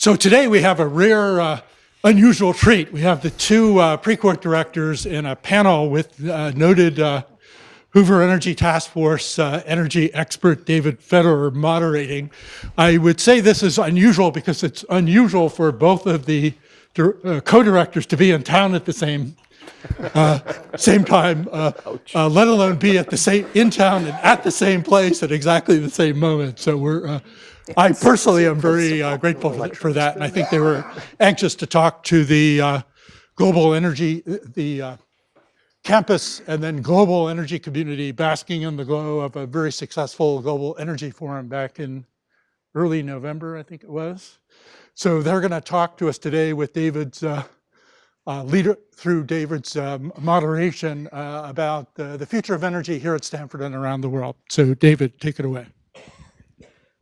So today we have a rare, uh, unusual treat. We have the two uh, Precourt directors in a panel with uh, noted uh, Hoover Energy Task Force uh, energy expert David Fedor moderating. I would say this is unusual because it's unusual for both of the uh, co-directors to be in town at the same uh, same time, let alone be at the same in town and at the same place at exactly the same moment. So we're, uh, I personally am very uh, grateful for, that, and I think they were anxious to talk to the uh, global energy, the campus and then global energy community basking in the glow of a very successful global energy forum back in early November, I think it was. So they're going to talk to us today with David's uh, leader through David's um, moderation uh, about uh, the future of energy here at Stanford and around the world. So David, take it away.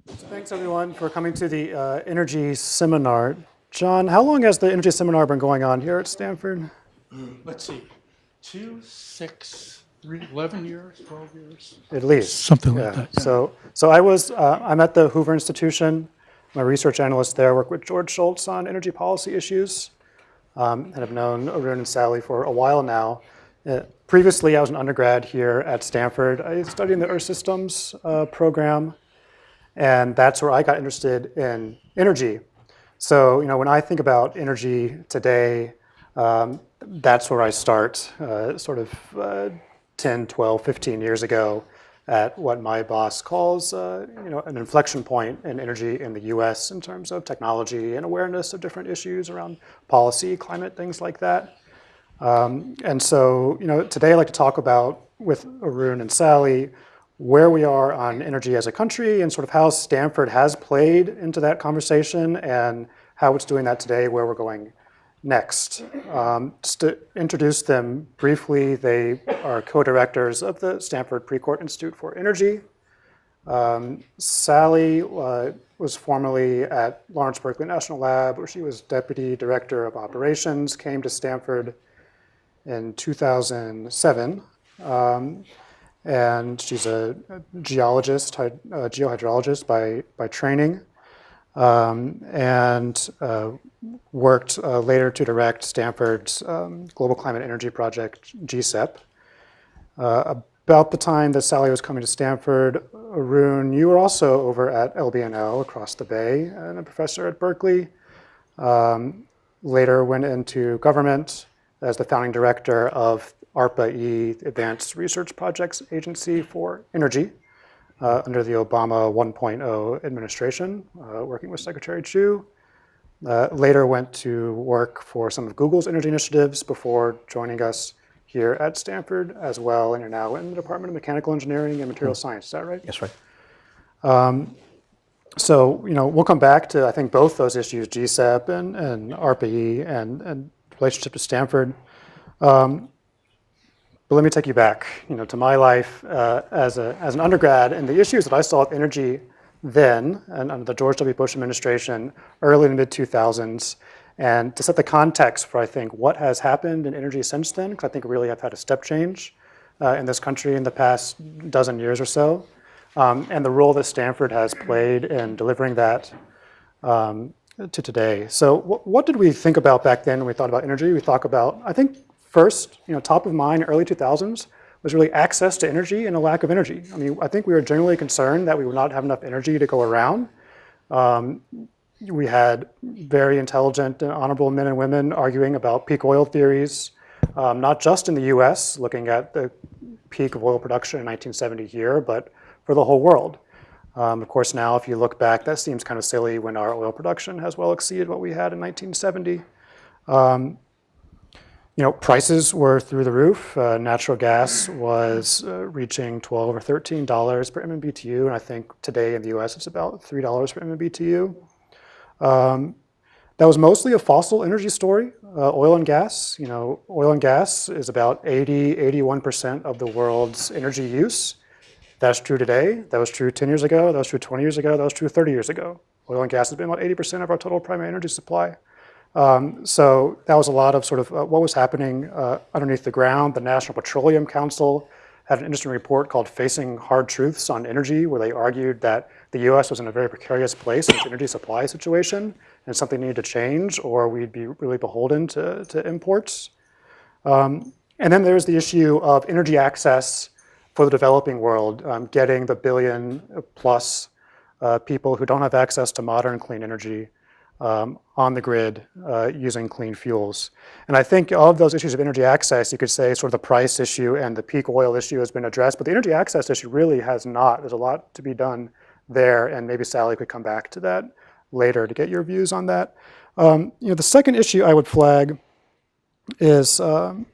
Thanks everyone for coming to the uh, energy seminar. John, how long has the energy seminar been going on here at Stanford? Let's see, two, six, three, 11 years, 12 years? At least. Something yeah. like that. Yeah. So, so I was, uh, I'm at the Hoover Institution. I'm a research analyst there, I work with George Shultz on energy policy issues um, and have known Arun and Sally for a while now. Uh, previously, I was an undergrad here at Stanford. I studied in the Earth Systems uh, program, and that's where I got interested in energy. So, you know, when I think about energy today, um, that's where I start, uh, sort of uh, 10, 12, 15 years ago at what my boss calls uh, you know, an inflection point in energy in the US in terms of technology and awareness of different issues around policy, climate, things like that. Um, and so you know, today I'd like to talk about, with Arun and Sally, where we are on energy as a country and sort of how Stanford has played into that conversation and how it's doing that today, where we're going next. Um, just to introduce them briefly, they are co-directors of the Stanford Precourt Institute for Energy. Um, Sally uh, was formerly at Lawrence Berkeley National Lab, where she was Deputy Director of Operations, came to Stanford in 2007. Um, and she's a, geologist, a geohydrologist by, by training um, and uh, worked uh, later to direct Stanford's um, Global Climate Energy Project, GCEP. Uh, about the time that Sally was coming to Stanford, Arun, you were also over at LBNL across the bay and a professor at Berkeley. Um, later went into government as the founding director of ARPA-E, Advanced Research Projects Agency for Energy uh, under the Obama 1.0 administration, uh, working with Secretary Chu. Uh, later went to work for some of Google's energy initiatives before joining us here at Stanford as well, and you're now in the Department of Mechanical Engineering and Material mm Science, is that right? Yes, right. Um, so, you know, we'll come back to, I think, both those issues, GCEP and, and ARPA-E and, and relationship to Stanford. Um, but let me take you back, you know, to my life uh, as, a, as an undergrad and the issues that I saw with energy then and under the George W. Bush administration, early in the mid 2000s, and to set the context for, I think, what has happened in energy since then, because I think we really have had a step change uh, in this country in the past dozen years or so, um, and the role that Stanford has played in delivering that um, to today. So what did we think about back then when we thought about energy? We thought about, I think, First, you know, top of mind, early 2000s, was really access to energy and a lack of energy. I mean, I think we were generally concerned that we would not have enough energy to go around. Um, we had very intelligent and honorable men and women arguing about peak oil theories, um, not just in the US, looking at the peak of oil production in 1970 here, but for the whole world. Um, of course, now if you look back, that seems kind of silly when our oil production has well exceeded what we had in 1970. Um, you know, prices were through the roof. Uh, natural gas was uh, reaching 12 or 13 dollars per MMBTU, and I think today in the U.S. it's about three dollars per MMBTU. Um, that was mostly a fossil energy story, uh, oil and gas. You know, oil and gas is about 80, 81% of the world's energy use. That's true today. That was true 10 years ago. That was true 20 years ago. That was true 30 years ago. Oil and gas has been about 80% of our total primary energy supply. Um, so that was a lot of sort of uh, what was happening uh, underneath the ground. The National Petroleum Council had an interesting report called Facing Hard Truths on Energy, where they argued that the US was in a very precarious place in its energy supply situation, and something needed to change, or we'd be really beholden to, to imports. Um, and then there's the issue of energy access for the developing world, um, getting the billion plus uh, people who don't have access to modern clean energy um, on the grid uh, using clean fuels. And I think all of those issues of energy access, you could say sort of the price issue and the peak oil issue has been addressed, but the energy access issue really has not. There's a lot to be done there, and maybe Sally could come back to that later to get your views on that. Um, you know, the second issue I would flag is um,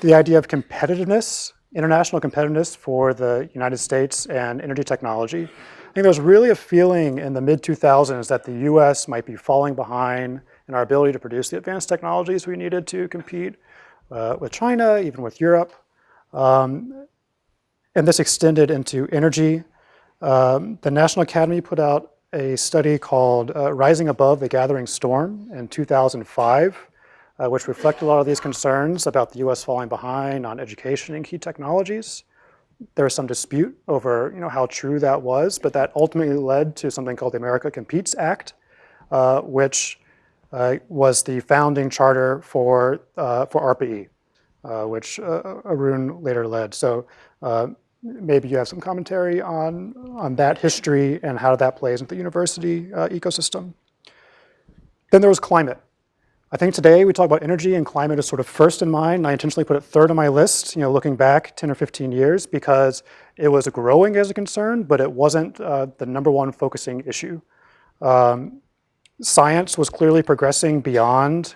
the idea of competitiveness, international competitiveness for the United States and energy technology. I think there's really a feeling in the mid-2000s that the US might be falling behind in our ability to produce the advanced technologies we needed to compete uh, with China, even with Europe. Um, and this extended into energy. Um, the National Academy put out a study called uh, Rising Above the Gathering Storm in 2005, uh, which reflected a lot of these concerns about the US falling behind on education and key technologies there was some dispute over you know, how true that was, but that ultimately led to something called the America Competes Act, uh, which uh, was the founding charter for, uh, for ARPA-E, uh, which uh, Arun later led. So uh, maybe you have some commentary on, on that history and how that plays into the university ecosystem. Then there was climate. I think today we talk about energy and climate as sort of first in mind. I intentionally put it third on my list, you know, looking back 10 or 15 years because it was growing as a concern, but it wasn't uh, the number one focusing issue. Um, science was clearly progressing beyond,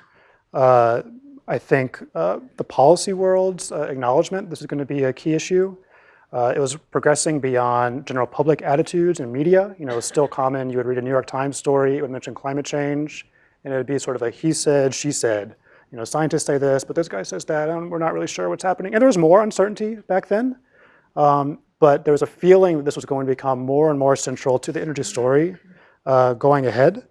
uh, I think, uh, the policy world's uh, acknowledgement. This is going to be a key issue. Uh, it was progressing beyond general public attitudes and media. You know, it was still common. You would read a New York Times story. It would mention climate change and it would be sort of a he said, she said. You know, scientists say this, but this guy says that, and we're not really sure what's happening. And there was more uncertainty back then, um, but there was a feeling that this was going to become more and more central to the energy story uh, going ahead.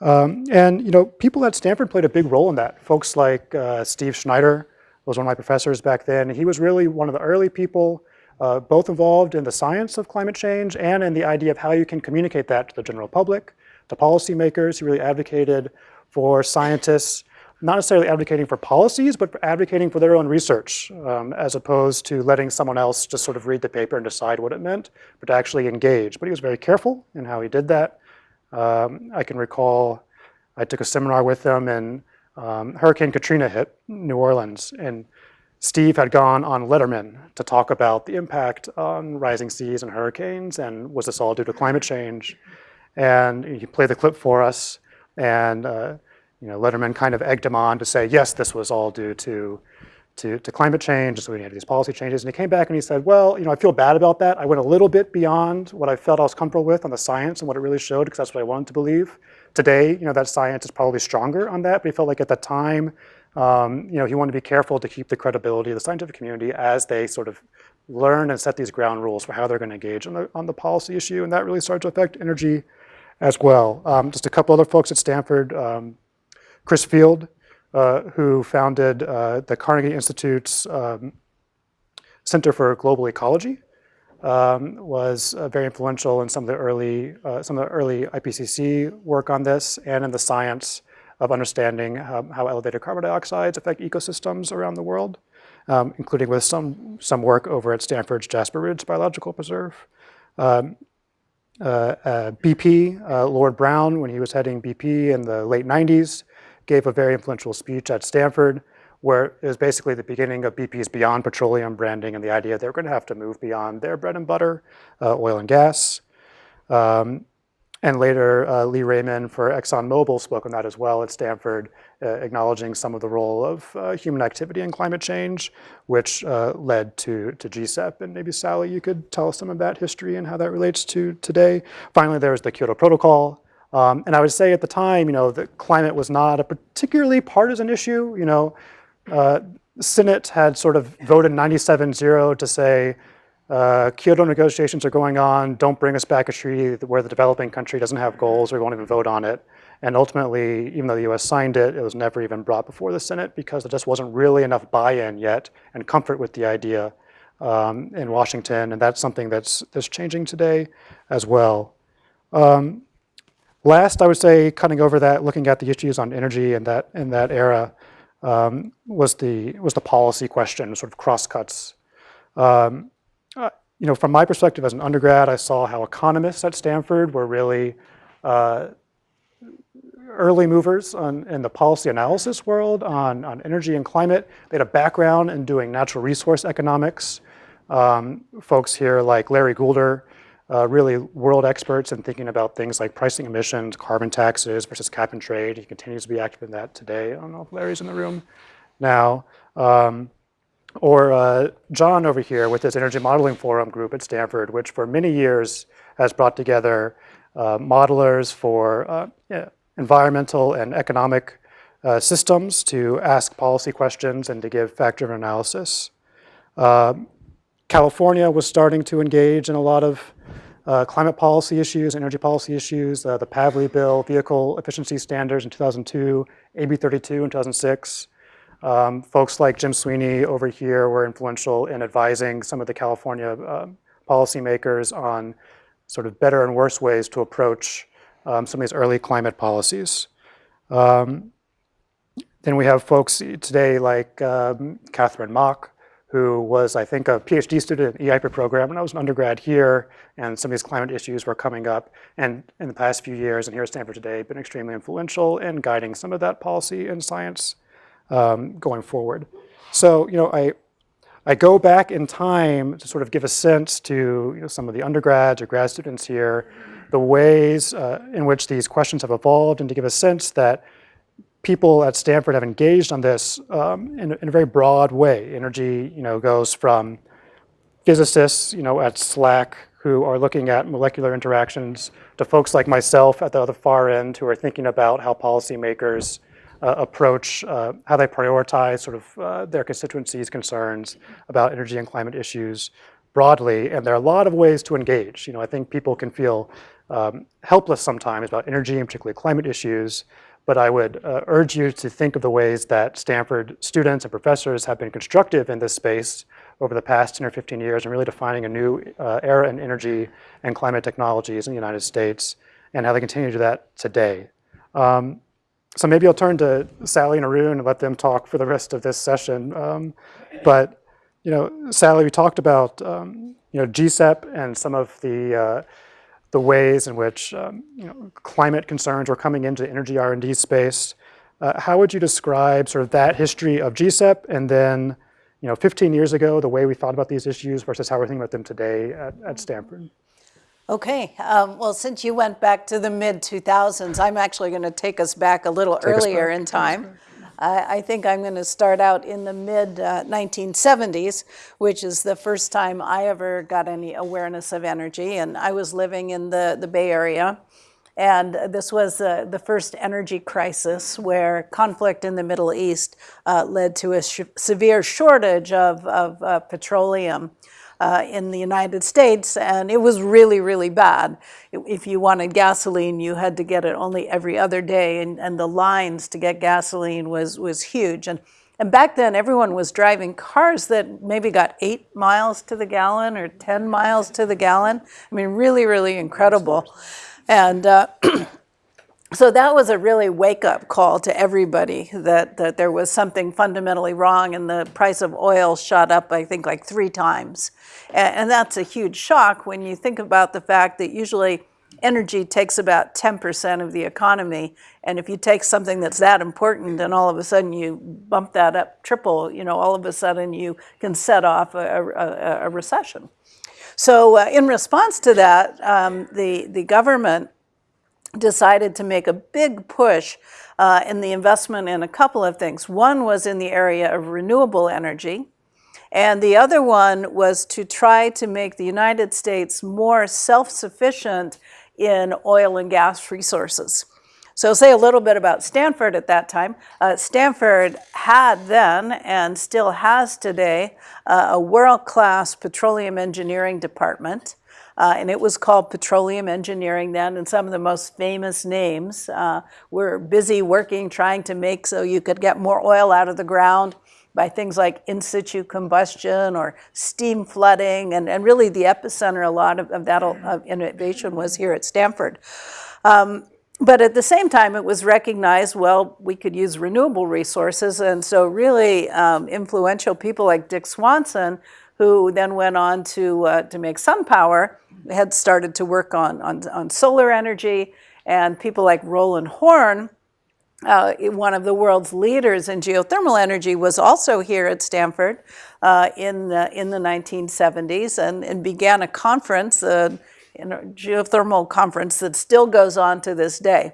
Um, and you know, people at Stanford played a big role in that. Folks like uh, Steve Schneider was one of my professors back then. He was really one of the early people uh, both involved in the science of climate change and in the idea of how you can communicate that to the general public to policymakers. He really advocated for scientists, not necessarily advocating for policies, but advocating for their own research, um, as opposed to letting someone else just sort of read the paper and decide what it meant, but to actually engage. But he was very careful in how he did that. Um, I can recall I took a seminar with him and um, Hurricane Katrina hit New Orleans and Steve had gone on Letterman to talk about the impact on rising seas and hurricanes and was this all due to climate change? And he played the clip for us. And uh, you know, Letterman kind of egged him on to say, yes, this was all due to, to, to climate change, so we had these policy changes. And he came back and he said, well, you know, I feel bad about that. I went a little bit beyond what I felt I was comfortable with on the science and what it really showed, because that's what I wanted to believe. Today, you know, that science is probably stronger on that, but he felt like at the time, um, you know, he wanted to be careful to keep the credibility of the scientific community as they sort of learn and set these ground rules for how they're going to engage on the, on the policy issue. And that really started to affect energy as well. Um, just a couple other folks at Stanford, um, Chris Field, uh, who founded uh, the Carnegie Institute's um, Center for Global Ecology, um, was uh, very influential in some of the early uh, some of the early IPCC work on this and in the science of understanding um, how elevated carbon dioxide affect ecosystems around the world, um, including with some some work over at Stanford's Jasper Ridge Biological Preserve. Um, BP, uh, Lord Browne, when he was heading BP in the late 90s, gave a very influential speech at Stanford where it was basically the beginning of BP's Beyond Petroleum branding and the idea they were going to have to move beyond their bread and butter, uh, oil and gas. Um, and later, uh, Lee Raymond for ExxonMobil spoke on that as well at Stanford, uh, acknowledging some of the role of uh, human activity in climate change, which led to, to GCEP. And maybe Sally, you could tell us some of that history and how that relates to today. Finally, there was the Kyoto Protocol. Um, and I would say at the time, you know, the climate was not a particularly partisan issue. You know, Senate had sort of voted 97-0 to say, uh, Kyoto negotiations are going on. Don't bring us back a treaty where the developing country doesn't have goals or won't even vote on it. And ultimately, even though the US signed it, it was never even brought before the Senate because there just wasn't really enough buy-in yet and comfort with the idea um, in Washington. And that's something that's, that's changing today as well. Um, last, I would say, cutting over that, looking at the issues on energy in that in that era, um, was the was the policy question, sort of crosscuts. Um, you know, from my perspective as an undergrad, I saw how economists at Stanford were really uh, early movers on, in the policy analysis world on, on energy and climate. They had a background in doing natural resource economics. Um, folks here like Larry Goulder, uh, really world experts in thinking about things like pricing emissions, carbon taxes versus cap and trade. He continues to be active in that today. I don't know if Larry's in the room now. Um, or uh, John over here with his Energy Modeling Forum group at Stanford, which for many years has brought together uh, modelers for uh, environmental and economic uh, systems to ask policy questions and to give fact-driven analysis. Um, California was starting to engage in a lot of uh, climate policy issues, energy policy issues, uh, the Pavley bill, vehicle efficiency standards in 2002, AB 32 in 2006. Um, folks like Jim Sweeney over here were influential in advising some of the California uh, policymakers on sort of better and worse ways to approach um, some of these early climate policies. Um, then we have folks today like um, Catherine Mach, who was, I think, a PhD student in the E-IPER program when I was an undergrad here, and some of these climate issues were coming up. And in the past few years, and here at Stanford today, been extremely influential in guiding some of that policy and science um, going forward. So, you know, I, I go back in time to sort of give a sense to you know, some of the undergrads or grad students here, the ways uh, in which these questions have evolved and to give a sense that people at Stanford have engaged on this um, in, in, a very broad way. Energy, you know, goes from physicists, you know, at SLAC who are looking at molecular interactions to folks like myself at the other far end who are thinking about how policymakers approach, uh, how they prioritize sort of uh, their constituencies' concerns about energy and climate issues broadly. And there are a lot of ways to engage. You know, I think people can feel um, helpless sometimes about energy and particularly climate issues, but I would uh, urge you to think of the ways that Stanford students and professors have been constructive in this space over the past 10 or 15 years and really defining a new uh, era in energy and climate technologies in the United States and how they continue to do that today. Um, so maybe I'll turn to Sally and Arun and let them talk for the rest of this session. Um, but, you know, Sally, we talked about, um, you know, GCEP and some of the uh, the ways in which um, you know, climate concerns were coming into the energy R&D space. Uh, how would you describe sort of that history of GCEP and then you know, 15 years ago, the way we thought about these issues versus how we're thinking about them today at, at Stanford? Okay, um, well, since you went back to the mid 2000s, I'm actually going to take us back a little take earlier in time. I, I think I'm going to start out in the mid uh, 1970s, which is the first time I ever got any awareness of energy. And I was living in the, the Bay Area. And this was uh, the first energy crisis where conflict in the Middle East uh, led to a sh severe shortage of, of uh, petroleum uh, in the United States, and it was really, really bad. If you wanted gasoline, you had to get it only every other day, and, and the lines to get gasoline was, was huge. And, and back then, everyone was driving cars that maybe got eight miles to the gallon or 10 miles to the gallon. I mean, really, really incredible. And uh, so that was a really wake-up call to everybody that, that there was something fundamentally wrong and the price of oil shot up, I think, like three times. And, and that's a huge shock when you think about the fact that usually energy takes about 10% of the economy. And if you take something that's that important and all of a sudden you bump that up triple, you know, all of a sudden you can set off a, a, a recession. So uh, in response to that, um, the, the government decided to make a big push uh, in the investment in a couple of things. One was in the area of renewable energy, and the other one was to try to make the United States more self-sufficient in oil and gas resources. So say a little bit about Stanford at that time. Uh, Stanford had then and still has today uh, a world-class petroleum engineering department. Uh, and it was called petroleum engineering then, and some of the most famous names uh, were busy working, trying to make so you could get more oil out of the ground by things like in situ combustion or steam flooding, and, and really the epicenter a lot of, of that of innovation was here at Stanford. Um, but at the same time, it was recognized, well, we could use renewable resources. And so really um, influential people like Dick Swanson, who then went on to, uh, to make SunPower, had started to work on, on, on solar energy. And people like Roland Horne, uh, one of the world's leaders in geothermal energy, was also here at Stanford uh, in, the, in the 1970s and, and began a conference, uh, in a geothermal conference that still goes on to this day.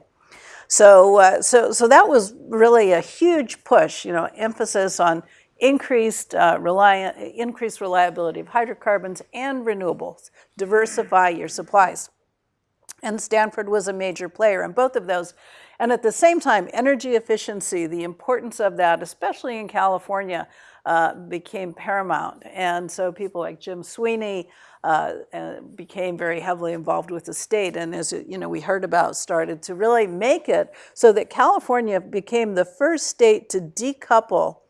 So, uh, so, so that was really a huge push, you know, emphasis on increased, uh, increased reliability of hydrocarbons and renewables, diversify your supplies. And Stanford was a major player in both of those. And at the same time, energy efficiency, the importance of that, especially in California, uh, became paramount. And so people like Jim Sweeney uh, uh, became very heavily involved with the state. And as you know, we heard about, started to really make it so that California became the first state to decouple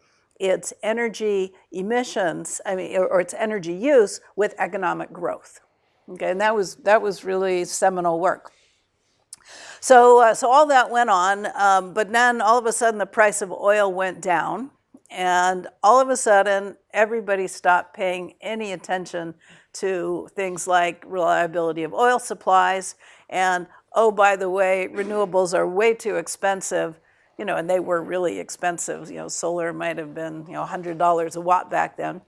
its energy emissions, I mean, or, or its energy use with economic growth. Okay, and that was, that was really seminal work. So, uh, so all that went on, um, but then all of a sudden the price of oil went down and all of a sudden everybody stopped paying any attention to things like reliability of oil supplies and, oh, by the way, renewables are way too expensive you know, and they were really expensive. You know, solar might have been, you know, $100 a watt back then.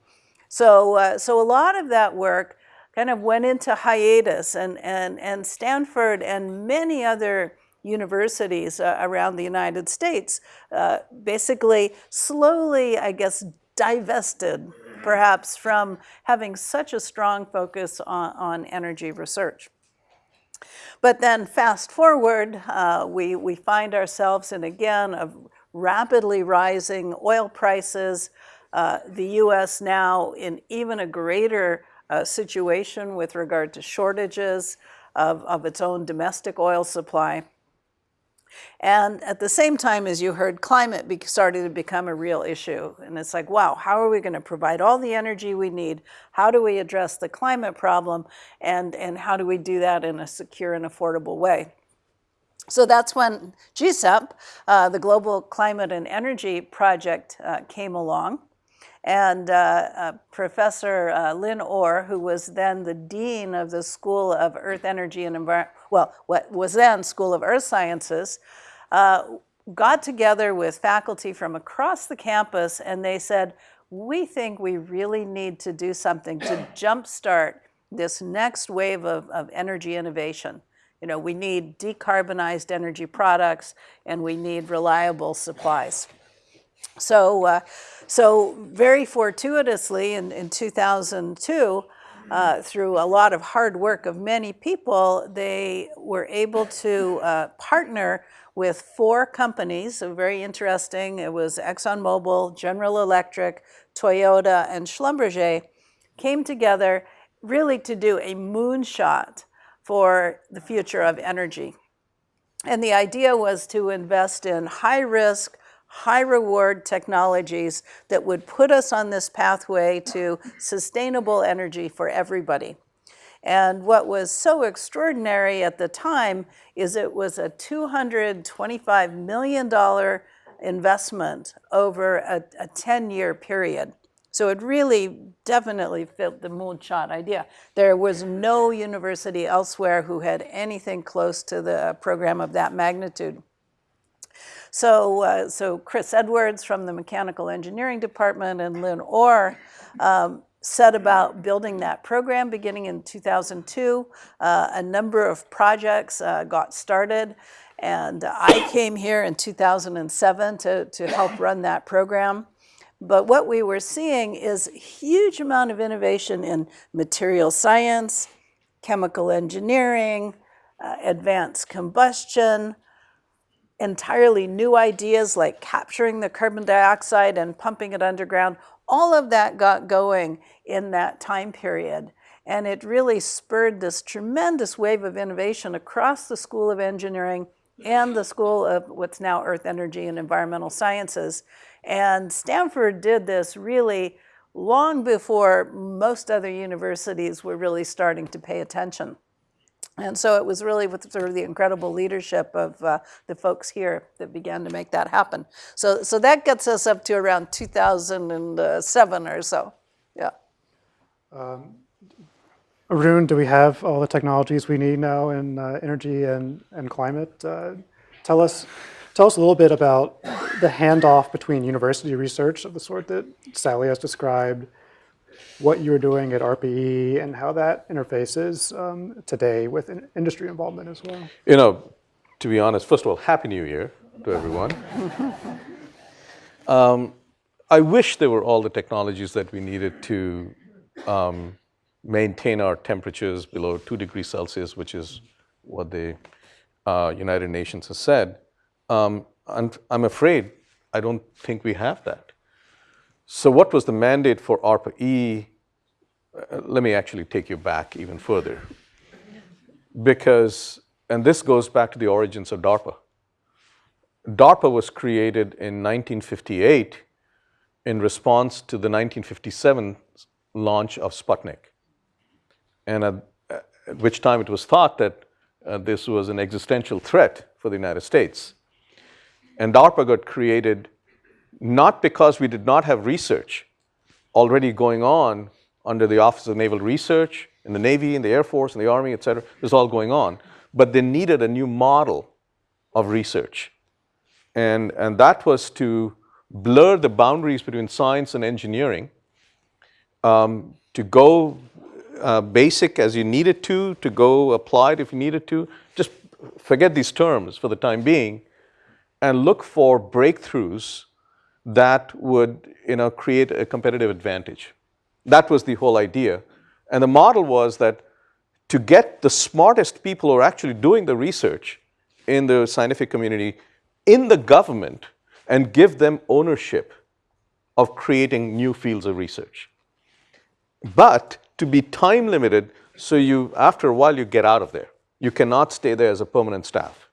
So, uh, so a lot of that work kind of went into hiatus and, and, and Stanford and many other universities uh, around the United States uh, basically slowly, I guess, divested perhaps from having such a strong focus on, on energy research. But then fast forward, uh, we, we find ourselves in again of rapidly rising oil prices, uh, the US now in even a greater uh, situation with regard to shortages of, of its own domestic oil supply. And at the same time, as you heard, climate started to become a real issue. And it's like, wow, how are we going to provide all the energy we need? How do we address the climate problem? And, and how do we do that in a secure and affordable way? So that's when GCEP, uh, the Global Climate and Energy Project, uh, came along. And uh, uh Professor uh, Lynn Orr, who was then the Dean of the School of Earth, Energy, and Environment, well, what was then School of Earth Sciences, uh, got together with faculty from across the campus and they said, we think we really need to do something to jumpstart this next wave of, of energy innovation. You know, we need decarbonized energy products and we need reliable supplies. So, uh, so very fortuitously in, in 2002, uh, through a lot of hard work of many people, they were able to uh, partner with four companies, so very interesting. It was ExxonMobil, General Electric, Toyota, and Schlumberger came together really to do a moonshot for the future of energy. And the idea was to invest in high risk, high reward technologies that would put us on this pathway to sustainable energy for everybody. And what was so extraordinary at the time is it was a $225 million investment over a 10-year period. So it really definitely fit the moonshot idea. There was no university elsewhere who had anything close to the program of that magnitude. So, uh, so Chris Edwards from the Mechanical Engineering Department and Lynn Orr um, set about building that program beginning in 2002. Uh, a number of projects uh, got started and I came here in 2007 to, to help run that program. But what we were seeing is a huge amount of innovation in material science, chemical engineering, uh, advanced combustion, entirely new ideas like capturing the carbon dioxide and pumping it underground. All of that got going in that time period. And it really spurred this tremendous wave of innovation across the School of Engineering and the School of what's now Earth, Energy, and Environmental Sciences. And Stanford did this really long before most other universities were really starting to pay attention. And so it was really with sort of the incredible leadership of uh, the folks here that began to make that happen. So, so that gets us up to around 2007 or so. Yeah. Arun, do we have all the technologies we need now in uh, energy and, and climate? Uh, tell us, tell us a little bit about the handoff between university research of the sort that Sally has described, what you're doing at ARPA-E, and how that interfaces um, today with in- industry involvement as well. You know, to be honest, first of all, Happy New Year to everyone. um, I wish there were all the technologies that we needed to um, maintain our temperatures below 2 degrees Celsius, which is what the uh, United Nations has said. Um, I'm, I'm afraid I don't think we have that. So, what was the mandate for ARPA-E? Uh, let me actually take you back even further because, and this goes back to the origins of DARPA. DARPA was created in 1958 in response to the 1957 launch of Sputnik. And at, at which time it was thought that uh, this was an existential threat for the United States. And DARPA got created not because we did not have research already going on under the Office of Naval Research, in the Navy, in the Air Force, in the Army, et cetera. This was all going on. But they needed a new model of research. And, and that was to blur the boundaries between science and engineering, um, to go uh, basic as you needed to, to go applied if you needed to. Just forget these terms for the time being and look for breakthroughs that would you know, create a competitive advantage. That was the whole idea. And the model was that to get the smartest people who are actually doing the research in the scientific community in the government and give them ownership of creating new fields of research. But to be time limited, so you, after a while, you get out of there. You cannot stay there as a permanent staff.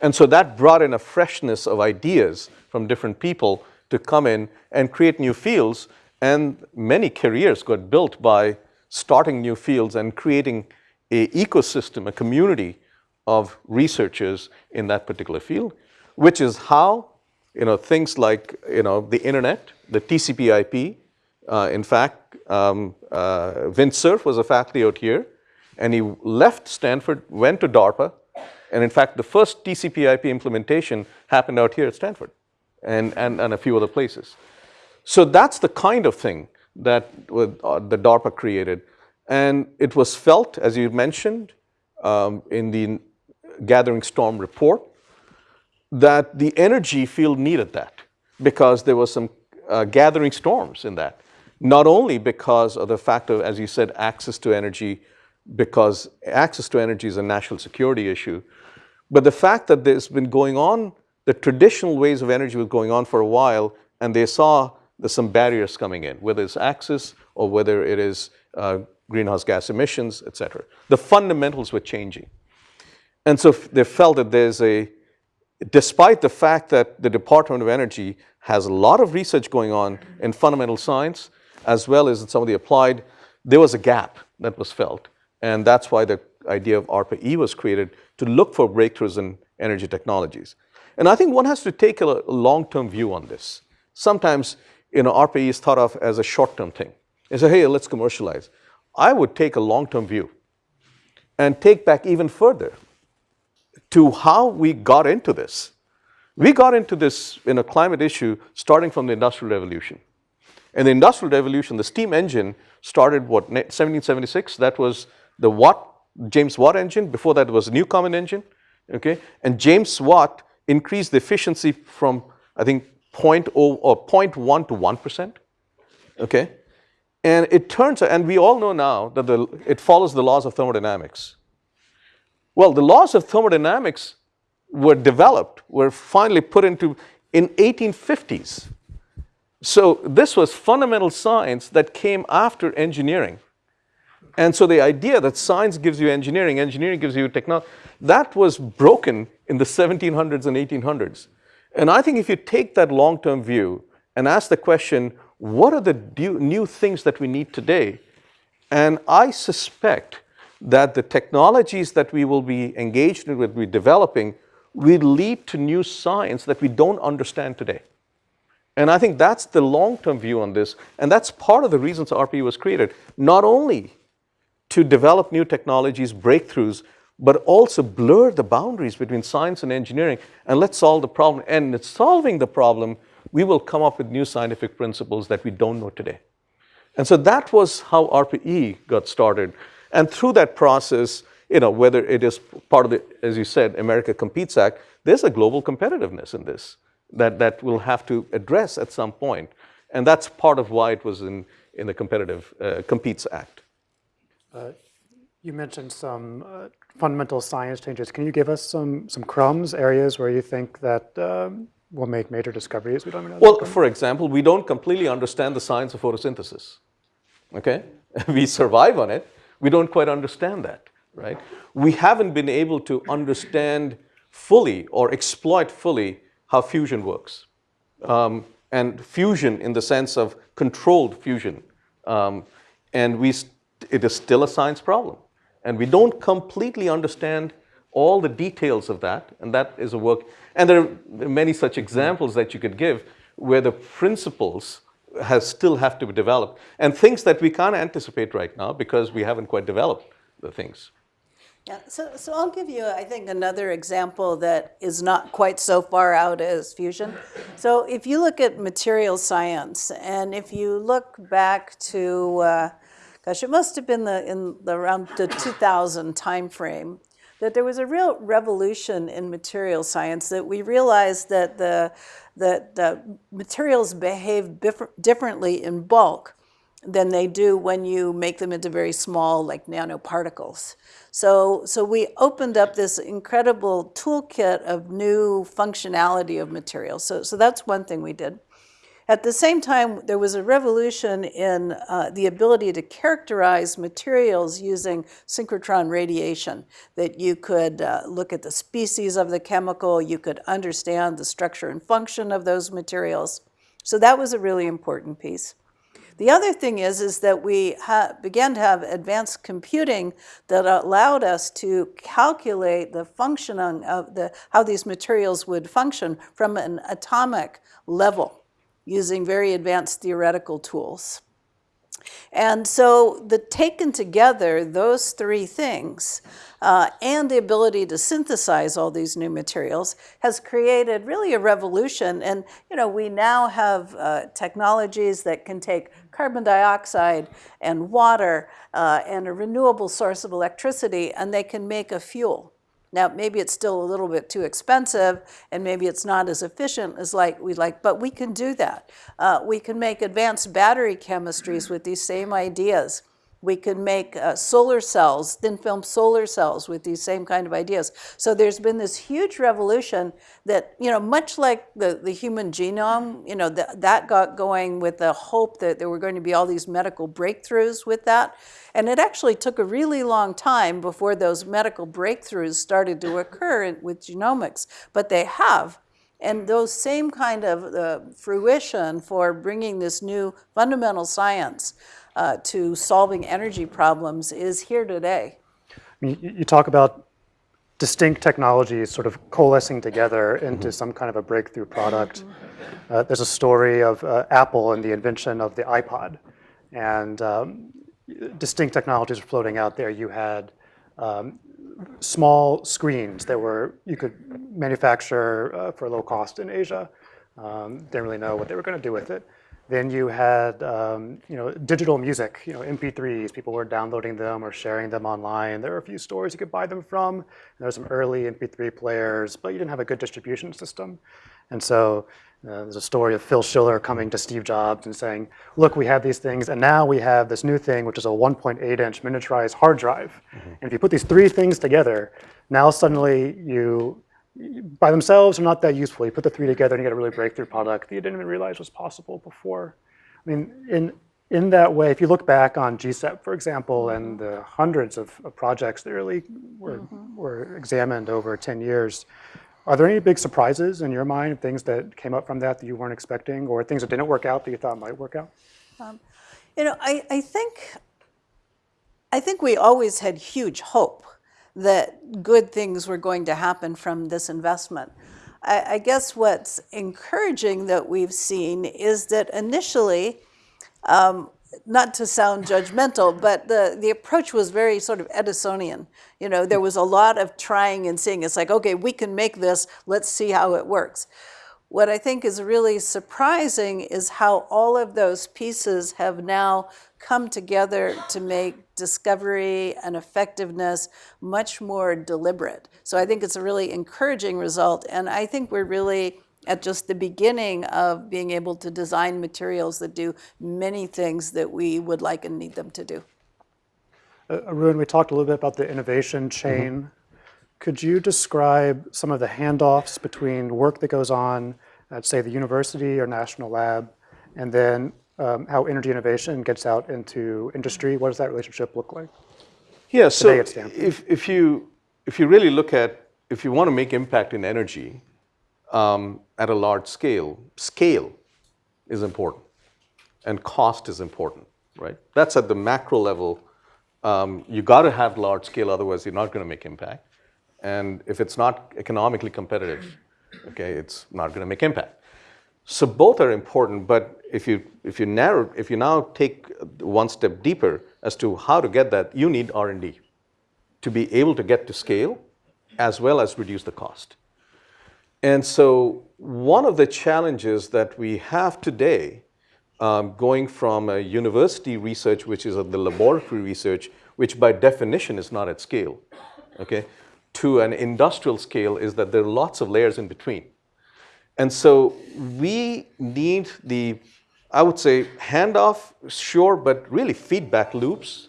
And so that brought in a freshness of ideas from different people to come in and create new fields. And many careers got built by starting new fields and creating a ecosystem, a community of researchers in that particular field, which is how you know, things like you know, the internet, the TCP IP. Uh, in fact, um, uh, Vint Cerf was a faculty out here, and he left Stanford, went to DARPA, and in fact, the first TCP IP implementation happened out here at Stanford and, and, and a few other places. So that's the kind of thing that uh, the DARPA created. And it was felt, as you mentioned, um, in the Gathering Storm report, that the energy field needed that because there was some uh, gathering storms in that. Not only because of the fact of, as you said, access to energy, because access to energy is a national security issue, but the fact that there's been going on, the traditional ways of energy was going on for a while, and they saw there's some barriers coming in, whether it's access or whether it is uh, greenhouse gas emissions, et cetera. The fundamentals were changing. And so they felt that there's a, despite the fact that the Department of Energy has a lot of research going on in fundamental science, as well as in some of the applied, there was a gap that was felt. And that's why the idea of ARPA-E was created to look for breakthroughs in energy technologies. And I think one has to take a long-term view on this. Sometimes, you know, ARPA-E is thought of as a short-term thing. They say, hey, let's commercialize. I would take a long-term view and take back even further to how we got into this. We got into this in a climate issue starting from the Industrial Revolution. In the Industrial Revolution, the steam engine started, what, 1776? That was the Watt, James Watt engine. Before that was Newcomen engine, okay? And James Watt increased the efficiency from, I think, 0.0 or 0.1 to 1%, okay? And it turns out, and we all know now that the, it follows the laws of thermodynamics. Well, the laws of thermodynamics were developed, were finally put into in 1850s. So this was fundamental science that came after engineering. And so the idea that science gives you engineering, engineering gives you technology, that was broken in the 1700s and 1800s. And I think if you take that long-term view and ask the question, what are the new things that we need today? And I suspect that the technologies that we will be engaged in, with, be developing, will lead to new science that we don't understand today. And I think that's the long-term view on this, and that's part of the reasons ARPA-E was created, not only to develop new technologies, breakthroughs, but also blur the boundaries between science and engineering, and let's solve the problem. And in solving the problem, we will come up with new scientific principles that we don't know today. And so that was how ARPA-E got started. And through that process, you know, whether it is part of the, as you said, America Competes Act, there's a global competitiveness in this that, that we'll have to address at some point. And that's part of why it was in, in the Competitive uh, Competes Act. You mentioned some uh, fundamental science changes. Can you give us some, some crumbs, areas where you think that um, will make major discoveries we don't even know? Well, for example, we don't completely understand the science of photosynthesis. Okay? we survive on it. We don't quite understand that, right? We haven't been able to understand fully or exploit fully how fusion works. Um, and fusion in the sense of controlled fusion. Um, and we, it is still a science problem. And we don't completely understand all the details of that, and that is a work. And there are many such examples that you could give where the principles has still have to be developed, and things that we can't anticipate right now because we haven't quite developed the things. Yeah, so, so I'll give you, I think, another example that is not quite so far out as fusion. So if you look at material science, and if you look back to, uh, gosh, it must have been the, in the, around the 2000 timeframe, that there was a real revolution in material science, that we realized that the, that the materials behave differently in bulk than they do when you make them into very small, like nanoparticles. So, so we opened up this incredible toolkit of new functionality of materials. So, so that's one thing we did. At the same time, there was a revolution in uh, the ability to characterize materials using synchrotron radiation, that you could uh, look at the species of the chemical, you could understand the structure and function of those materials. So that was a really important piece. The other thing is, is that we began to have advanced computing that allowed us to calculate the functioning of the, how these materials would function from an atomic level using very advanced theoretical tools. And so the taken together, those three things, uh, and the ability to synthesize all these new materials has created really a revolution. And you know, we now have uh, technologies that can take carbon dioxide and water uh, and a renewable source of electricity, and they can make a fuel. Now, maybe it's still a little bit too expensive, and maybe it's not as efficient as like we'd like, but we can do that. Uh, we can make advanced battery chemistries with these same ideas. We can make uh, solar cells, thin film solar cells with these same kind of ideas. So there's been this huge revolution that, you know, much like the, the human genome, you know, th that got going with the hope that there were going to be all these medical breakthroughs with that. And it actually took a really long time before those medical breakthroughs started to occur in, with genomics, but they have. And those same kind of uh, fruition for bringing this new fundamental science uh, to solving energy problems is here today. You, you talk about distinct technologies sort of coalescing together into some kind of a breakthrough product. Mm -hmm. uh, there's a story of uh, Apple and the invention of the iPod. And um, distinct technologies were floating out there. You had um, small screens that were you could manufacture uh, for low cost in Asia. Um, didn't really know what they were going to do with it. Then you had um, you know digital music, you know MP3s. People were downloading them or sharing them online. There were a few stores you could buy them from. there were some early MP3 players, but you didn't have a good distribution system. And so uh, there's a story of Phil Schiller coming to Steve Jobs and saying, look, we have these things, and now we have this new thing, which is a 1.8 inch miniaturized hard drive. Mm -hmm. And if you put these three things together, now suddenly you, by themselves, are not that useful. You put the three together and you get a really breakthrough product that you didn't even realize was possible before. I mean, in, in that way, if you look back on GCEP, for example, and the hundreds of, of projects that really were, mm -hmm. were examined over 10 years, are there any big surprises in your mind, things that came up from that that you weren't expecting, or things that didn't work out that you thought might work out? Um, you know, I, I think I think we always had huge hope that good things were going to happen from this investment. I, I guess what's encouraging that we've seen is that initially, um, not to sound judgmental, but the, the approach was very sort of Edisonian. You know, there was a lot of trying and seeing. It's like, okay, we can make this, let's see how it works. What I think is really surprising is how all of those pieces have now come together to make discovery and effectiveness much more deliberate. So I think it's a really encouraging result, and I think we're really at just the beginning of being able to design materials that do many things that we would like and need them to do. Uh, Arun, we talked a little bit about the innovation chain. Could you describe some of the handoffs between work that goes on at, say, the university or national lab, and then um, how energy innovation gets out into industry? What does that relationship look like? Yeah, so if, if, you, if you really look at, if you want to make impact in energy um, at a large scale, scale is important and cost is important, right? That's at the macro level. Um, you got to have large scale, otherwise you're not going to make impact. And if it's not economically competitive, okay, it's not going to make impact. So both are important, but if you if you narrow if you now take one step deeper as to how to get that, you need R&D to be able to get to scale as well as reduce the cost. And so one of the challenges that we have today, um, going from a university research, which is the laboratory research, which by definition is not at scale, okay, to an industrial scale is that there are lots of layers in between. And so we need the, I would say, handoff, sure, but really feedback loops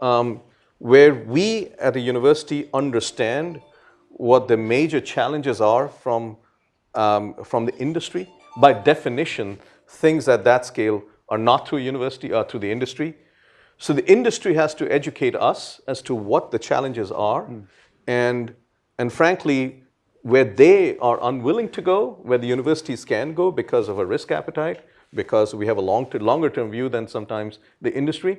um, where we at a university understand what the major challenges are from, um, from the industry. By definition, things at that scale are not through university, are through the industry. So the industry has to educate us as to what the challenges are. And, and frankly, where they are unwilling to go, where the universities can go because of a risk appetite, because we have a long to, longer term view than sometimes the industry.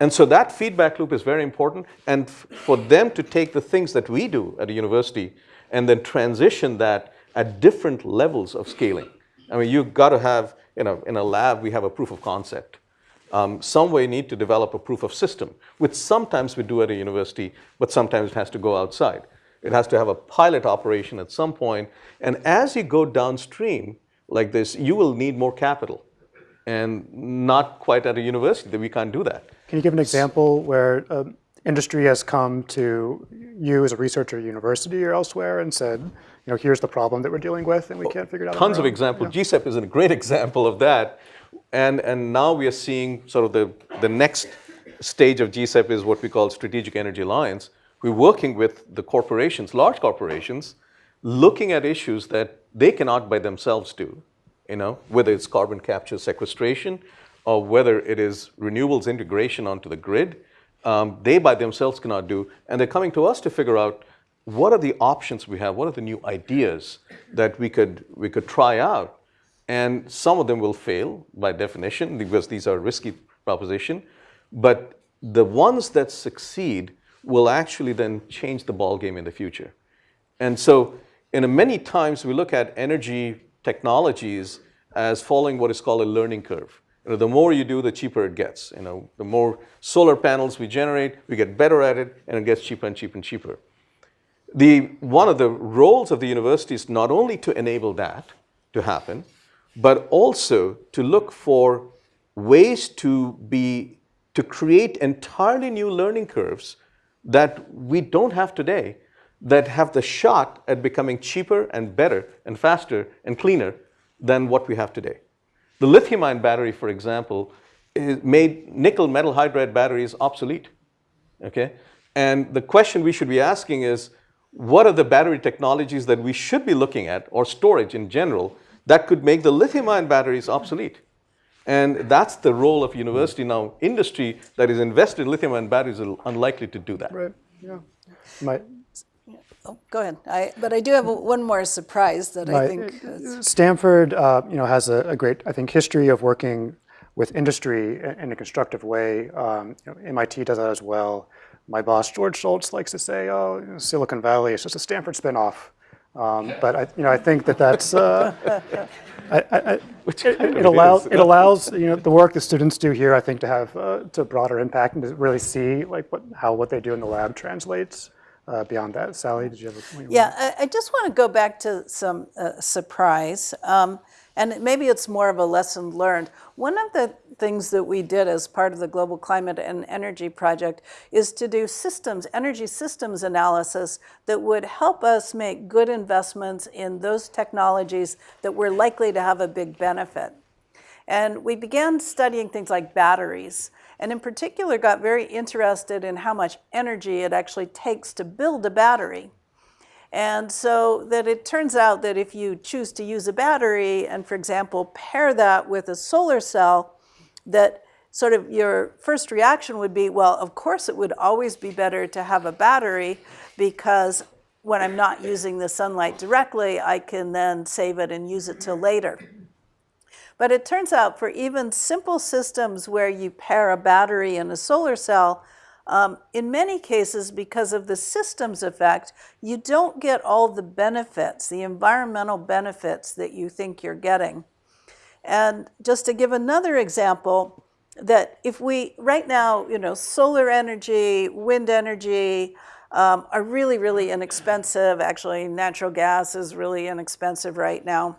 And so that feedback loop is very important. And for them to take the things that we do at a university and then transition that at different levels of scaling. I mean, you've got to have, you know, in a lab, we have a proof of concept. Um, some way need to develop a proof of system, which sometimes we do at a university, but sometimes it has to go outside. It has to have a pilot operation at some point. And as you go downstream like this, you will need more capital. And not quite at a university that we can't do that. Can you give an example where um, industry has come to you as a researcher at university or elsewhere and said, you know, here's the problem that we're dealing with and we can't figure it out? Tons of examples. GCEP is a great example of that. And, and now we are seeing sort of the, the next stage of GCEP is what we call Strategic Energy Alliance. We're working with the corporations, large corporations, looking at issues that they cannot by themselves do, you know, whether it's carbon capture sequestration or whether it is renewables integration onto the grid, um, they by themselves cannot do. And they're coming to us to figure out what are the options we have, what are the new ideas that we could, we could try out. And some of them will fail by definition because these are risky proposition. But the ones that succeed will actually then change the ball game in the future. And so, in many times we look at energy technologies as following what is called a learning curve. You know, the more you do, the cheaper it gets. You know, the more solar panels we generate, we get better at it, and it gets cheaper and cheaper and cheaper. The, one of the roles of the university is not only to enable that to happen, but also to look for ways to be to create entirely new learning curves that we don't have today that have the shot at becoming cheaper and better and faster and cleaner than what we have today. The lithium ion battery, for example, eh, made nickel metal hydride batteries obsolete. Okay? And the question we should be asking is what are the battery technologies that we should be looking at, or storage in general, that could make the lithium ion batteries obsolete? And that's the role of university now. Industry that is invested in lithium ion batteries is unlikely to do that. Right, yeah. My, Oh, go ahead. I, but I do have one more surprise that I think. is- Stanford, uh, you know, has a, a great, I think, history of working with industry in in a constructive way. Um, you know, MIT does that as well. My boss, George Shultz, likes to say, oh, you know, Silicon Valley is just a Stanford spinoff. Um, but I, you know, I think that that's, uh, I, I, I- it, it it allows it allows you know the work the students do here. I think to have uh, to broader impact and to really see like what how what they do in the lab translates uh, beyond that. Sally, did you have a point? Yeah, I, I just want to go back to some uh, surprise, um, and maybe it's more of a lesson learned. One of the things that we did as part of the Global Climate and Energy Project is to do systems, energy systems analysis that would help us make good investments in those technologies that were likely to have a big benefit. And we began studying things like batteries, and in particular got very interested in how much energy it actually takes to build a battery. And so that it turns out that if you choose to use a battery and, for example, pair that with a solar cell, that sort of your first reaction would be, well, of course it would always be better to have a battery because when I'm not using the sunlight directly, I can then save it and use it till later. But it turns out for even simple systems where you pair a battery and a solar cell, um, in many cases, because of the systems effect, you don't get all the benefits, the environmental benefits that you think you're getting. And just to give another example, that if we, right now, you know, solar energy, wind energy um, are really, really inexpensive. Actually, natural gas is really inexpensive right now.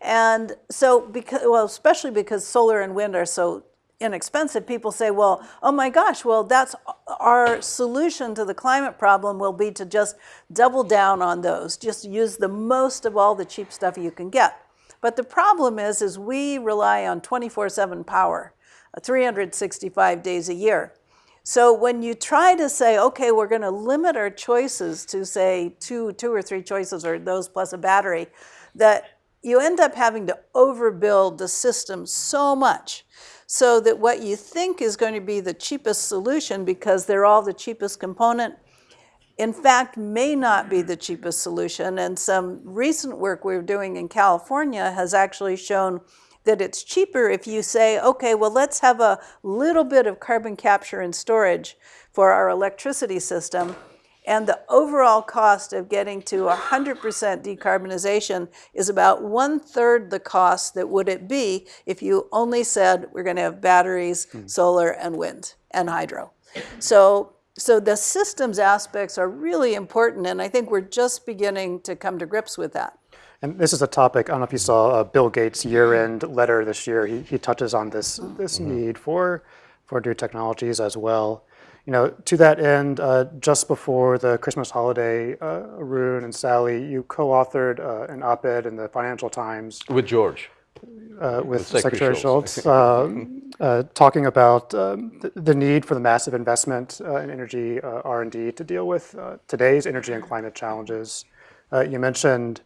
And so, because, well, especially because solar and wind are so inexpensive, people say, well, oh my gosh, well, that's our solution to the climate problem will be to just double down on those, just use the most of all the cheap stuff you can get. But the problem is, is we rely on 24-7 power, uh, 365 days a year. So when you try to say, okay, we're going to limit our choices to say two, two or three choices or those plus a battery, that you end up having to overbuild the system so much so that what you think is going to be the cheapest solution because they're all the cheapest component in fact may not be the cheapest solution. And some recent work we're doing in California has actually shown that it's cheaper if you say, okay, well, let's have a little bit of carbon capture and storage for our electricity system. And the overall cost of getting to 100% decarbonization is about one third the cost that would it be if you only said we're going to have batteries, hmm. solar, and wind, and hydro. So so the systems aspects are really important, and I think we're just beginning to come to grips with that. And this is a topic, I don't know if you saw uh, Bill Gates' year-end letter this year. He, he touches on this, this need for, for new technologies as well. You know, to that end, uh, just before the Christmas holiday, uh, Arun and Sally, you co-authored uh, an op-ed in the Financial Times With George. Uh, with Secretary Secretary Shultz. Um, uh, talking about um, the, the need for the massive investment uh, in energy uh, R&D to deal with uh, today's energy and climate challenges. Uh, you mentioned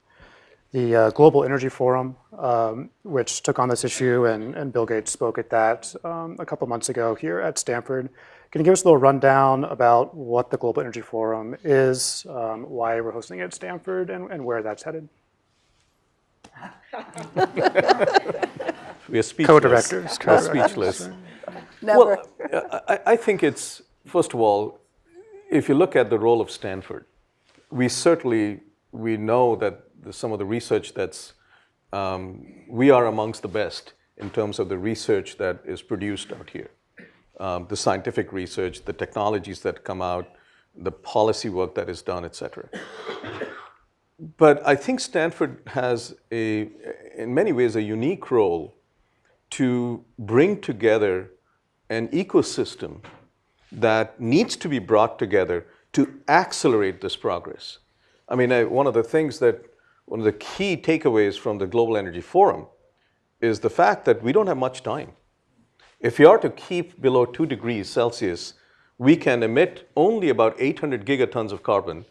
the uh, Global Energy Forum, um, which took on this issue, and, and Bill Gates spoke at that um, a couple months ago here at Stanford. Can you give us a little rundown about what the Global Energy Forum is, um, why we're hosting it at Stanford, and, and where that's headed? We are speechless. Co-directors, co-directors. speechless. Never. Well, I, I think it's, first of all, if you look at the role of Stanford, we certainly, we know that the, some of the research that's, um, we are amongst the best in terms of the research that is produced out here. Um, the scientific research, the technologies that come out, the policy work that is done, et cetera. But I think Stanford has a, in many ways, a unique role to bring together an ecosystem that needs to be brought together to accelerate this progress. I mean, I, one of the things that, one of the key takeaways from the Global Energy Forum is the fact that we don't have much time. If we are to keep below 2 degrees Celsius, we can emit only about 800 gigatons of carbon.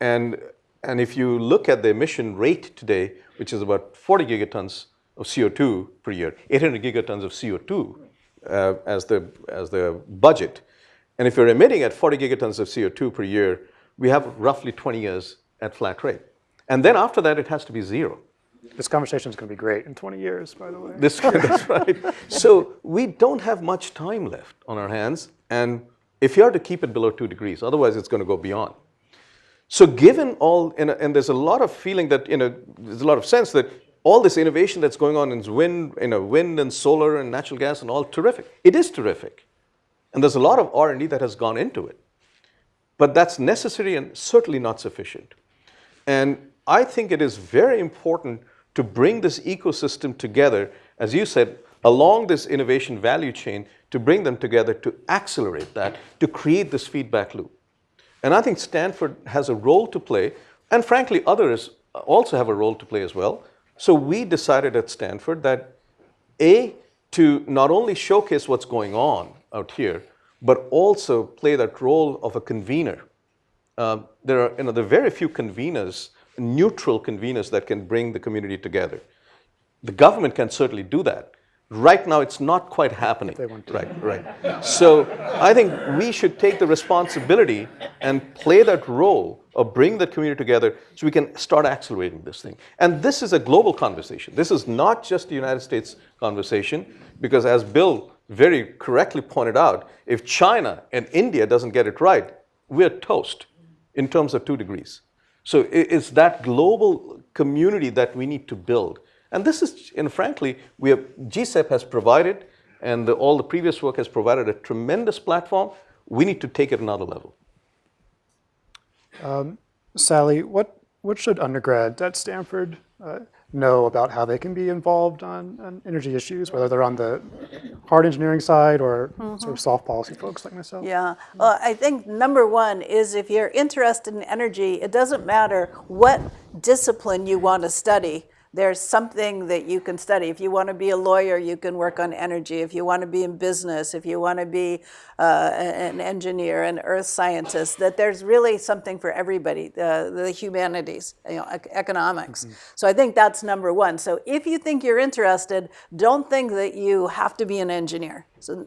And, and if you look at the emission rate today, which is about 40 gigatons of CO2 per year, 800 gigatons of CO2 uh, as, the, as the budget. And if you're emitting at 40 gigatons of CO2 per year, we have roughly 20 years at flat rate. And then after that, it has to be zero. This conversation is going to be great in 20 years, by the way. This, that's right. So we don't have much time left on our hands, and if you are to keep it below two degrees, otherwise it's going to go beyond. So given all, and, and there's a lot of feeling that, you know, there's a lot of sense that all this innovation that's going on in wind, you know, wind and solar and natural gas and all, terrific. It is terrific. And there's a lot of R&D that has gone into it. But that's necessary and certainly not sufficient. And I think it is very important to bring this ecosystem together, as you said, along this innovation value chain, to bring them together to accelerate that, to create this feedback loop. And I think Stanford has a role to play, and frankly, others also have a role to play as well. So we decided at Stanford that A, to not only showcase what's going on out here, but also play that role of a convener. Uh, there are you know, there are very few conveners, neutral conveners that can bring the community together. The government can certainly do that. Right now, it's not quite happening. Right, right. So I think we should take the responsibility and play that role of bring the community together so we can start accelerating this thing. And this is a global conversation. This is not just a United States conversation, because as Bill very correctly pointed out, if China and India doesn't get it right, we're toast in terms of two degrees. So it's that global community that we need to build. And this is, and frankly, we have, GCEP has provided, and the, all the previous work has provided a tremendous platform. We need to take it another level. Um, Sally, what, what should undergrads at Stanford uh, know about how they can be involved on, on, energy issues, whether they're on the hard engineering side or mm -hmm. sort of soft policy folks like myself? Yeah, well, I think number one is if you're interested in energy, it doesn't matter what discipline you want to study there's something that you can study. If you want to be a lawyer, you can work on energy. If you want to be in business, if you want to be uh, an engineer, an earth scientist, that there's really something for everybody, the, the humanities, you know, economics. Mm -hmm. So I think that's number one. So if you think you're interested, don't think that you have to be an engineer. So,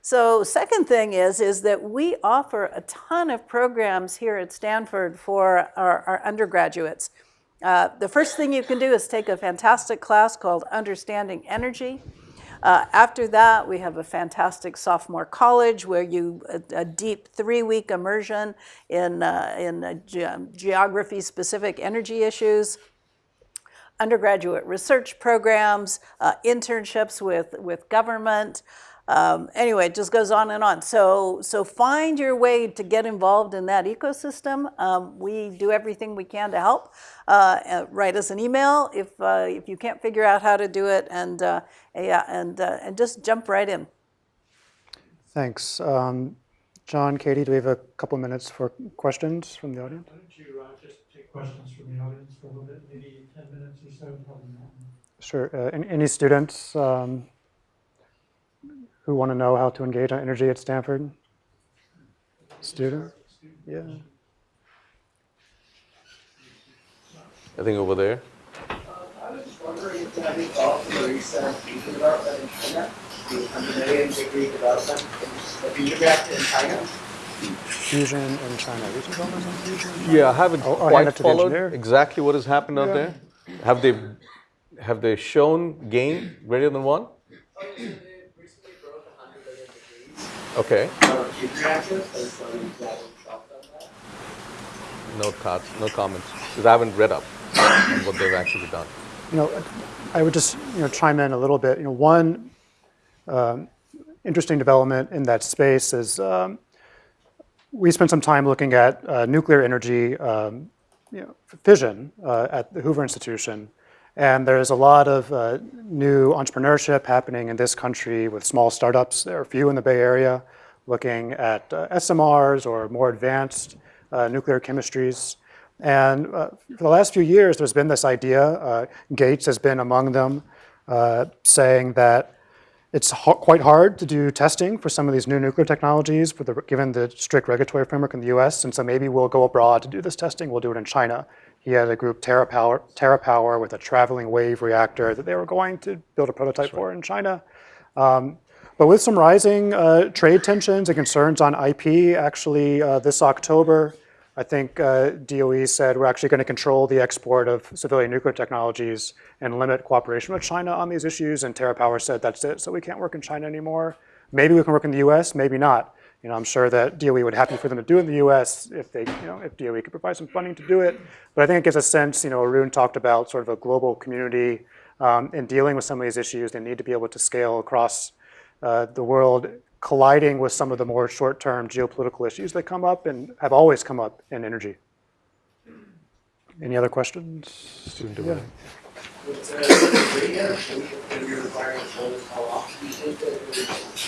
so second thing is, is that we offer a ton of programs here at Stanford for our, our undergraduates. Uh, the first thing you can do is take a fantastic class called Understanding Energy. Uh, after that, we have a fantastic sophomore college where you, a, a deep three-week immersion in, uh, in ge geography-specific energy issues undergraduate research programs, uh, internships with, with government, um, anyway, it just goes on and on. So, so find your way to get involved in that ecosystem. Um, we do everything we can to help. Uh, uh, write us an email if, uh, if you can't figure out how to do it, and, uh, yeah, and, uh, and just jump right in. Thanks. Um, John, Katie, do we have a couple minutes for questions from the audience? Why don't you uh, just take questions from the audience for a little bit, maybe 10 minutes or so, probably not. Sure. any, any students? Who want to know how to engage on energy at Stanford? Students? Yeah. I think over there. Uh, I was just wondering if you have any thoughts on the recent fusion development in China, the 100 million degree development, the fusion reactor in China? Fusion in China. Recent developments on fusion? Yeah, I haven't oh, quite followed exactly what has happened yeah. out there. Have they have they shown gain greater than one? Okay. No thoughts, no comments, because I haven't read up on what they've actually done. You know, I would just you know chime in a little bit. You know, one um, interesting development in that space is um, we spent some time looking at uh, nuclear energy um, you know, fission uh, at the Hoover Institution. And there's a lot of uh, new entrepreneurship happening in this country with small startups. There are a few in the Bay Area looking at uh, SMRs or more advanced uh, nuclear chemistries. And uh, for the last few years, there's been this idea, uh, Gates has been among them, uh, saying that it's quite hard to do testing for some of these new nuclear technologies the, given the strict regulatory framework in the US. And so maybe we'll go abroad to do this testing. We'll do it in China. He had a group, TerraPower, TerraPower with a traveling wave reactor that they were going to build a prototype for in China. Um, but with some rising uh, trade tensions and concerns on IP, actually uh, this October, I think uh, DOE said we're actually going to control the export of civilian nuclear technologies and limit cooperation with China on these issues. And TerraPower said that's it, so we can't work in China anymore. Maybe we can work in the U.S., maybe not. You know, I'm sure that DOE would happy for them to do it in the U.S. if they, you know, if DOE could provide some funding to do it. But I think it gives a sense. You know, Arun talked about sort of a global community um, in dealing with some of these issues. They need to be able to scale across uh, the world, colliding with some of the more short-term geopolitical issues that come up and have always come up in energy. Any other questions? Student Yeah. development. With, uh,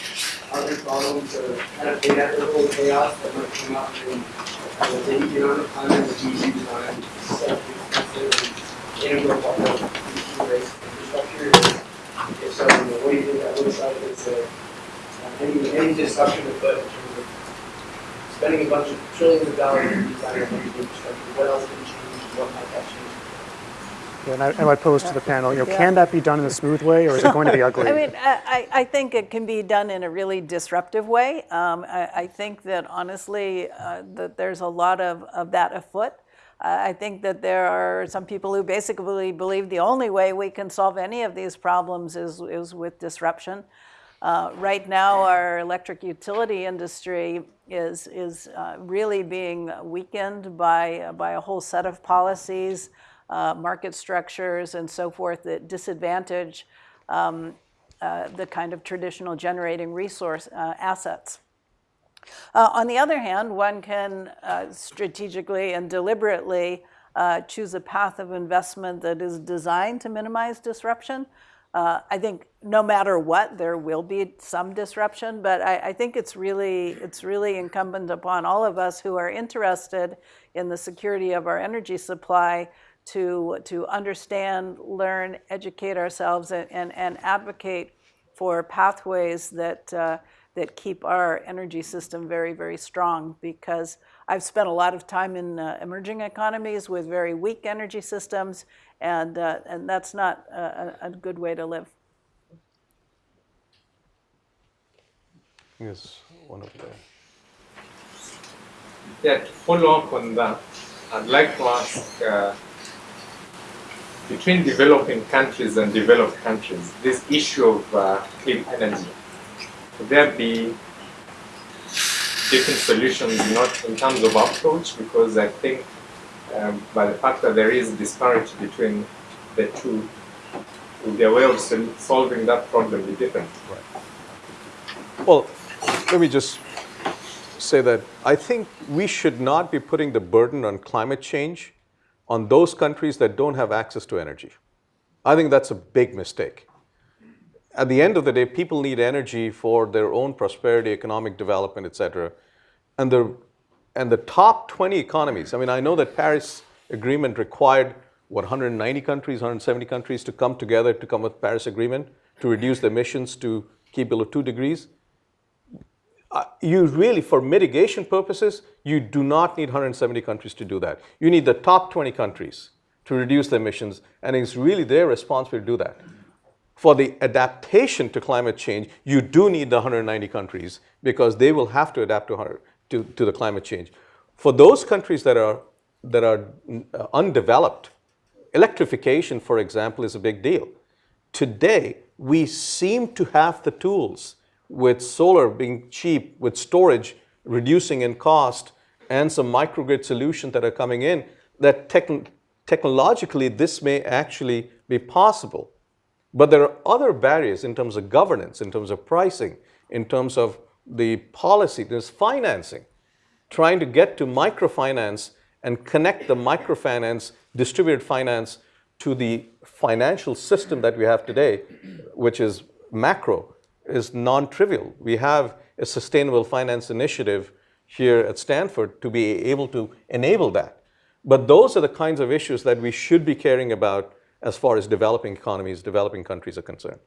other problems or kind of inevitable chaos that might come up in, uh, the economic climate, the GDP stuff that's integral part of infrastructure? If so, you know, what do you think that looks like? It's a, uh, any, any discussion with that in terms of spending a bunch of trillions of dollars in designing infrastructure, what else can change, what might that change? Yeah, and I, and I pose to the panel, you know, can that be done in a smooth way, or is it going to be ugly? I mean, I, I I think it can be done in a really disruptive way. Um, I, I think that honestly, uh, that there's a lot of, of that afoot. Uh, I think that there are some people who basically believe the only way we can solve any of these problems is, is with disruption. Uh, right now, our electric utility industry is, is uh, really being weakened by, by a whole set of policies, uh, market structures, and so forth that disadvantage um, uh, the kind of traditional generating resource uh, assets. Uh, on the other hand, one can uh, strategically and deliberately choose a path of investment that is designed to minimize disruption. I think no matter what, there will be some disruption, but I, I, think it's really, it's really incumbent upon all of us who are interested in the security of our energy supply to, to understand, learn, educate ourselves, and, and, and advocate for pathways that, uh, that keep our energy system very, very strong. Because I've spent a lot of time in uh, emerging economies with very weak energy systems, and, uh, and that's not a, a good way to live. Yes, one of the. Yeah, to follow up on that, I'd like to ask uh, between developing countries and developed countries, this issue of uh, clean energy, would there be different solutions not in terms of approach? Because I think um, by the fact that there is disparity between the two, their way of sol- solving that problem be different? Well, let me just say that I think we should not be putting the burden on climate change on those countries that don't have access to energy. I think that's a big mistake. At the end of the day, people need energy for their own prosperity, economic development, et cetera. And the, and the top 20 economies, I mean, I know that Paris Agreement required, what, 190 countries, 170 countries to come together to come with Paris Agreement to reduce the emissions to keep below 2 degrees uh, you really, for mitigation purposes, you do not need 170 countries to do that. You need the top 20 countries to reduce the emissions, and it's really their responsibility to do that. For the adaptation to climate change, you do need the 190 countries because they will have to adapt to, to, to the climate change. For those countries that are, that are uh, undeveloped, electrification, for example, is a big deal. Today, we seem to have the tools with solar being cheap, with storage reducing in cost, and some microgrid solutions that are coming in, that techn technologically this may actually be possible. But there are other barriers in terms of governance, in terms of pricing, in terms of the policy, there's financing. Trying to get to microfinance and connect the microfinance, distributed finance, to the financial system that we have today, which is macro, is non-trivial. We have a sustainable finance initiative here at Stanford to be able to enable that. But those are the kinds of issues that we should be caring about as far as developing economies, developing countries are concerned.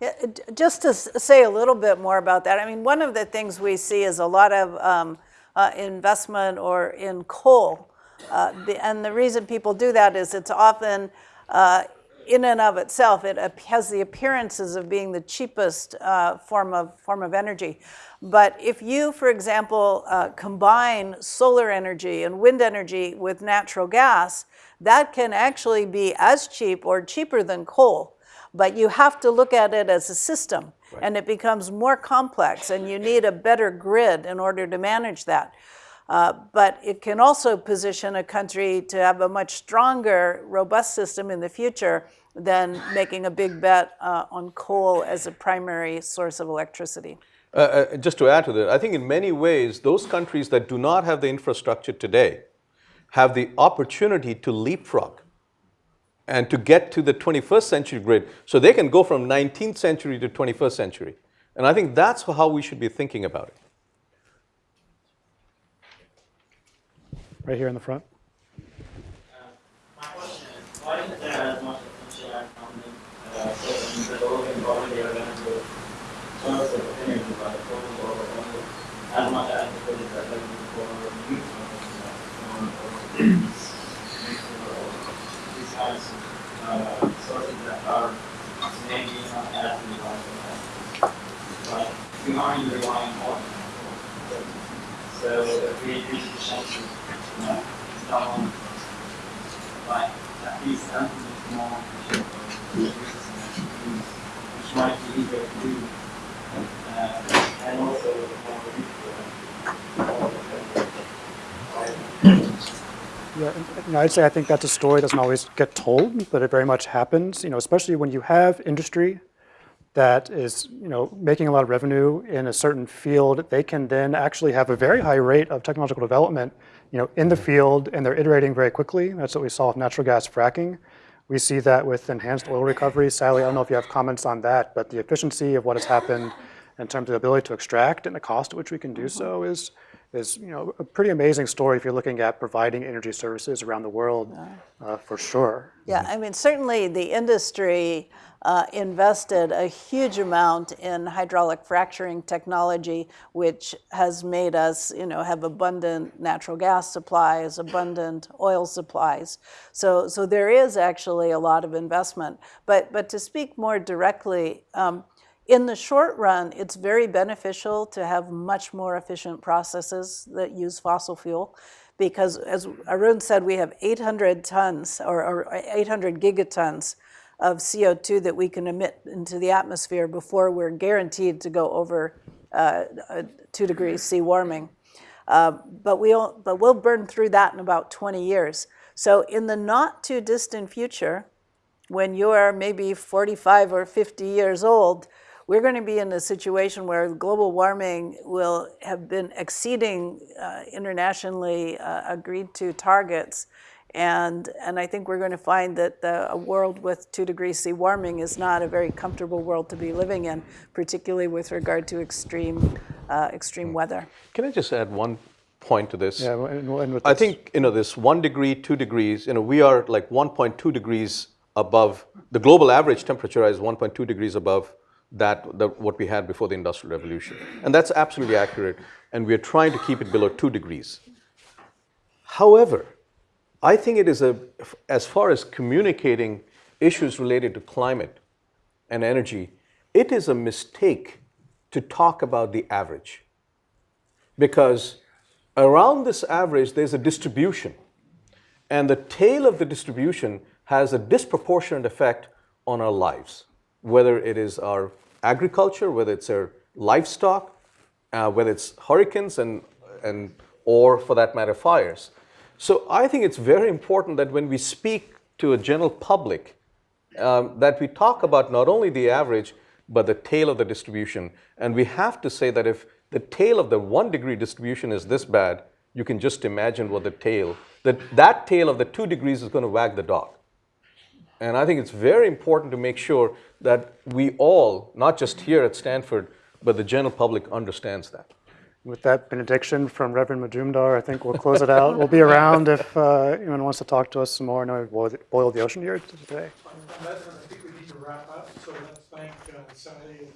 Yeah, just to say a little bit more about that, I mean, one of the things we see is a lot of um, uh, investment or in coal. Uh, the, and the reason people do that is it's often uh, in and of itself, it has the appearances of being the cheapest uh, form of form of energy. But if you, for example, uh, combine solar energy and wind energy with natural gas, that can actually be as cheap or cheaper than coal. But you have to look at it as a system, and it becomes more complex, and you need a better grid in order to manage that. Uh, but it can also position a country to have a much stronger, robust system in the future than making a big bet uh, on coal as a primary source of electricity. Uh, uh, just to add to that, I think in many ways, those countries that do not have the infrastructure today have the opportunity to leapfrog and to get to the 21st century grid so they can go from 19th century to 21st century. And I think that's how we should be thinking about it. Right here in the front. My question is, why isn't there as much potential as funding, uh, so in developing already available sources of energy by the total as much as the that of, uh, sources that are maybe not as reliable like, we aren't relying on. So if we increase the chances, you know, someone like at least something which might be easier to do and also Yeah, you know, I'd say I think that's a story that doesn't always get told, but it very much happens. You know, especially when you have industry that is, you know, making a lot of revenue in a certain field, they can then actually have a very high rate of technological development, you know, in the field, and they're iterating very quickly. That's what we saw with natural gas fracking. We see that with enhanced oil recovery. Sally, I don't know if you have comments on that, but the efficiency of what has happened in terms of the ability to extract and the cost at which we can do so is is you know a pretty amazing story if you're looking at providing energy services around the world, uh, for sure. Yeah, I mean, certainly the industry uh, invested a huge amount in hydraulic fracturing technology, which has made us, you know, have abundant natural gas supplies, abundant oil supplies. So, so there is actually a lot of investment. But, but to speak more directly, um, in the short run, it's very beneficial to have much more efficient processes that use fossil fuel because, as Arun said, we have 800 tons or, or 800 gigatons of CO2 that we can emit into the atmosphere before we're guaranteed to go over uh, two degrees C warming. Uh, but, we'll, but we'll burn through that in about 20 years. So in the not too distant future, when you're maybe 45 or 50 years old, we're going to be in a situation where global warming will have been exceeding uh, internationally uh, agreed to targets. And, and I think we're going to find that the, a world with two degrees C warming is not a very comfortable world to be living in, particularly with regard to extreme, uh, extreme weather. Can I just add one point to this? Yeah, and we'll with I this. think you know this one degree, two degrees. You know, we are like 1.2 degrees above the global average temperature is 1.2 degrees above that the, what we had before the industrial revolution, and that's absolutely accurate. And we are trying to keep it below two degrees. However, I think it is a as far as communicating issues related to climate and energy, it is a mistake to talk about the average because around this average there's a distribution and the tail of the distribution has a disproportionate effect on our lives, whether it is our agriculture, whether it's our livestock, uh, whether it's hurricanes and, and or for that matter fires. So I think it's very important that when we speak to a general public, um, that we talk about not only the average, but the tail of the distribution. And we have to say that if the tail of the one degree distribution is this bad, you can just imagine what the tail, that, that tail of the two degrees is going to wag the dog. And I think it's very important to make sure that we all, not just here at Stanford, but the general public understands that. With that benediction from Reverend Majumdar, I think we'll close it out. We'll be around if uh, anyone wants to talk to us some more. I know we've boiled, boiled the ocean here today. I think we need to wrap up, so let's thank uh, Sally